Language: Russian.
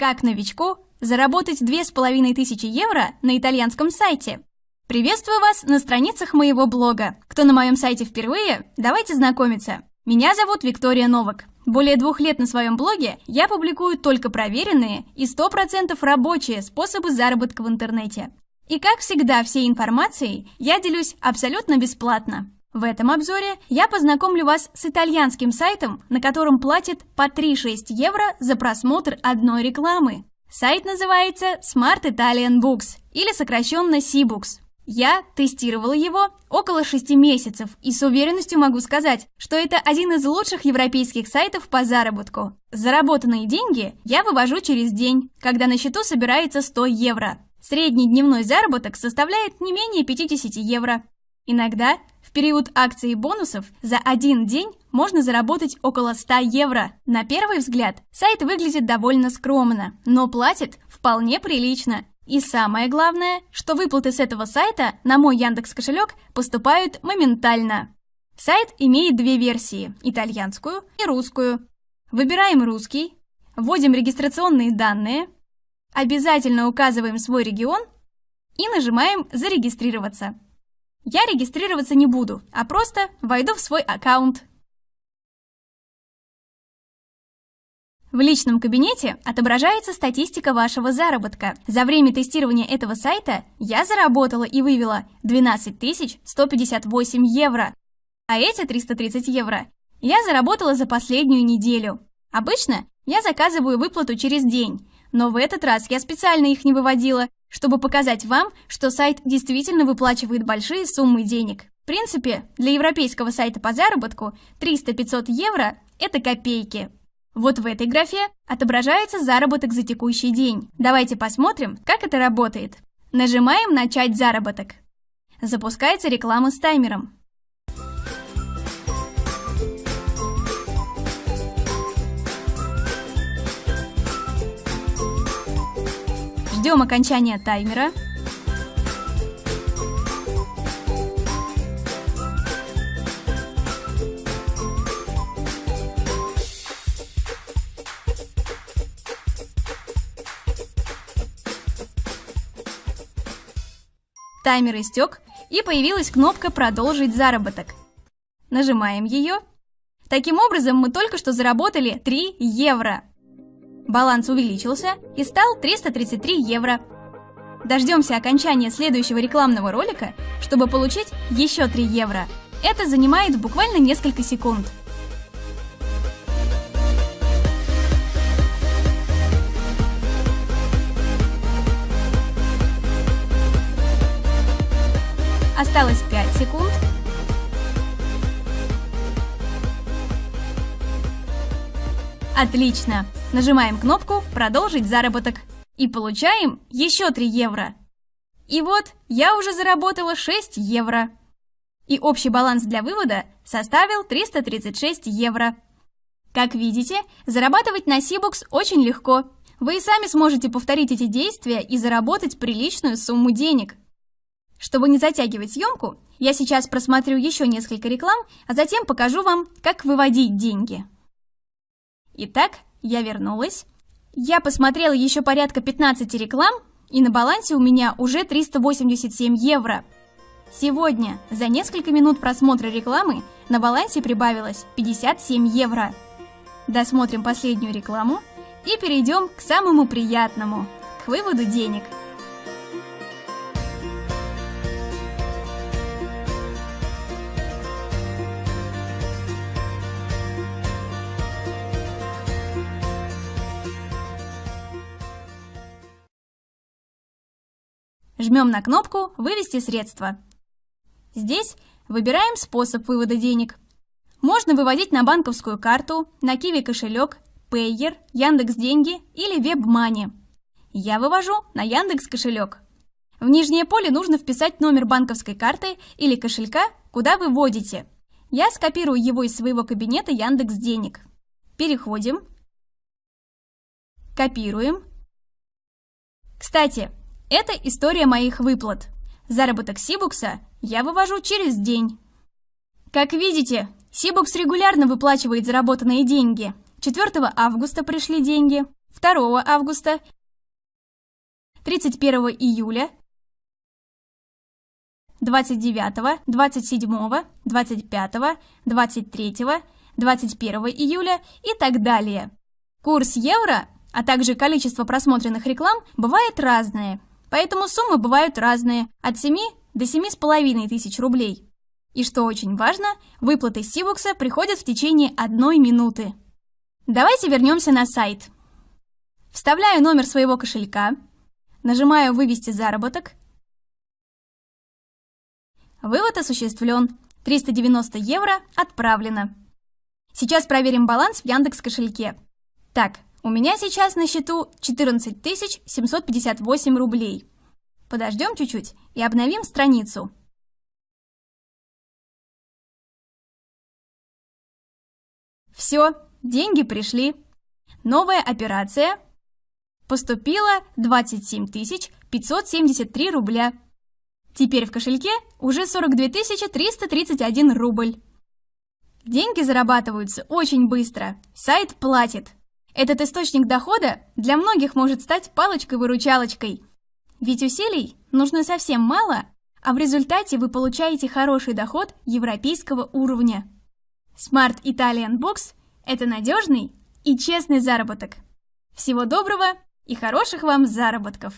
Как новичку заработать 2500 евро на итальянском сайте? Приветствую вас на страницах моего блога. Кто на моем сайте впервые, давайте знакомиться. Меня зовут Виктория Новак. Более двух лет на своем блоге я публикую только проверенные и 100% рабочие способы заработка в интернете. И как всегда всей информацией я делюсь абсолютно бесплатно. В этом обзоре я познакомлю вас с итальянским сайтом, на котором платят по 3-6 евро за просмотр одной рекламы. Сайт называется Smart Italian Books или сокращенно C-Books. Я тестировала его около 6 месяцев и с уверенностью могу сказать, что это один из лучших европейских сайтов по заработку. Заработанные деньги я вывожу через день, когда на счету собирается 100 евро. Средний дневной заработок составляет не менее 50 евро. Иногда в период акций и бонусов за один день можно заработать около 100 евро. На первый взгляд сайт выглядит довольно скромно, но платит вполне прилично. И самое главное, что выплаты с этого сайта на мой Яндекс кошелек поступают моментально. Сайт имеет две версии – итальянскую и русскую. Выбираем русский, вводим регистрационные данные, обязательно указываем свой регион и нажимаем «Зарегистрироваться». Я регистрироваться не буду, а просто войду в свой аккаунт. В личном кабинете отображается статистика вашего заработка. За время тестирования этого сайта я заработала и вывела 12 158 евро. А эти 330 евро я заработала за последнюю неделю. Обычно я заказываю выплату через день, но в этот раз я специально их не выводила, чтобы показать вам, что сайт действительно выплачивает большие суммы денег. В принципе, для европейского сайта по заработку 300-500 евро – это копейки. Вот в этой графе отображается заработок за текущий день. Давайте посмотрим, как это работает. Нажимаем «Начать заработок». Запускается реклама с таймером. Ждем окончания таймера. Таймер истек, и появилась кнопка «Продолжить заработок». Нажимаем ее. Таким образом, мы только что заработали 3 евро. Баланс увеличился и стал 333 евро. Дождемся окончания следующего рекламного ролика, чтобы получить еще 3 евро. Это занимает буквально несколько секунд. Осталось 5 секунд. Отлично! Нажимаем кнопку «Продолжить заработок» и получаем еще 3 евро. И вот я уже заработала 6 евро. И общий баланс для вывода составил 336 евро. Как видите, зарабатывать на Сибукс очень легко. Вы и сами сможете повторить эти действия и заработать приличную сумму денег. Чтобы не затягивать съемку, я сейчас просмотрю еще несколько реклам, а затем покажу вам, как выводить деньги. Итак, я вернулась. Я посмотрела еще порядка 15 реклам, и на балансе у меня уже 387 евро. Сегодня за несколько минут просмотра рекламы на балансе прибавилось 57 евро. Досмотрим последнюю рекламу и перейдем к самому приятному, к выводу денег – Жмем на кнопку «Вывести средства». Здесь выбираем способ вывода денег. Можно выводить на банковскую карту, на Kiwi кошелек, Payer, Яндекс Деньги или WebMoney. Я вывожу на Яндекс кошелек. В нижнее поле нужно вписать номер банковской карты или кошелька, куда вы вводите. Я скопирую его из своего кабинета Яндекс Денег. Переходим. Копируем. Кстати, это история моих выплат. Заработок Сибукса я вывожу через день. Как видите, Сибукс регулярно выплачивает заработанные деньги. 4 августа пришли деньги, 2 августа, 31 июля, 29, 27, 25, 23, 21 июля и так далее. Курс евро, а также количество просмотренных реклам бывает разное, поэтому суммы бывают разные, от 7 до 7,5 тысяч рублей. И что очень важно, выплаты Сивукса приходят в течение одной минуты. Давайте вернемся на сайт. Вставляю номер своего кошелька, нажимаю «Вывести заработок», Вывод осуществлен. 390 евро отправлено. Сейчас проверим баланс в Яндекс кошельке. Так, у меня сейчас на счету 14 758 рублей. Подождем чуть-чуть и обновим страницу. Все, деньги пришли. Новая операция. Поступило 27 573 рубля. Теперь в кошельке уже 42 331 рубль. Деньги зарабатываются очень быстро. Сайт платит. Этот источник дохода для многих может стать палочкой-выручалочкой. Ведь усилий нужно совсем мало, а в результате вы получаете хороший доход европейского уровня. Smart Italian Box – это надежный и честный заработок. Всего доброго и хороших вам заработков!